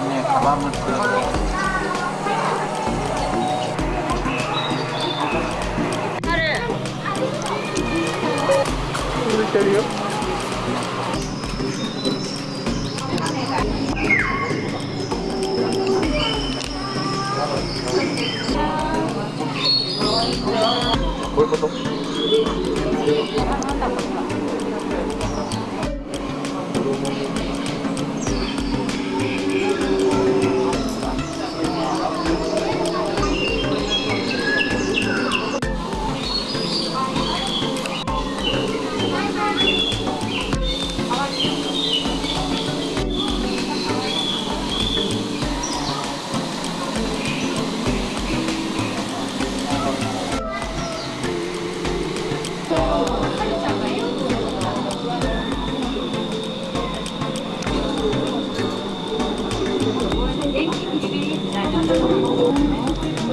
ね。こういうこと？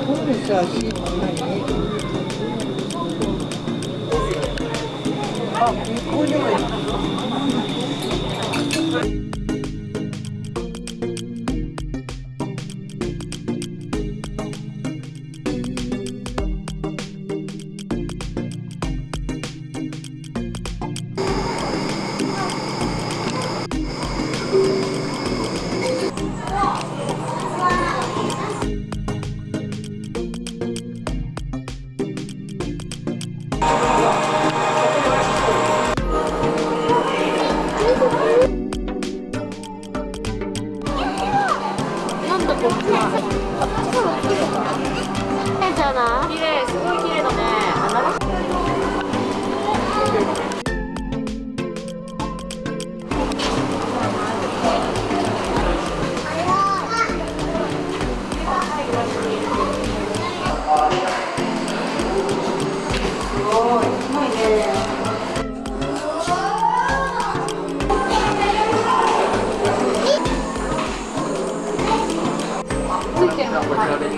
そう是すよ。足こんなに。あ、綺麗すごい綺麗だね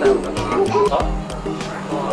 어?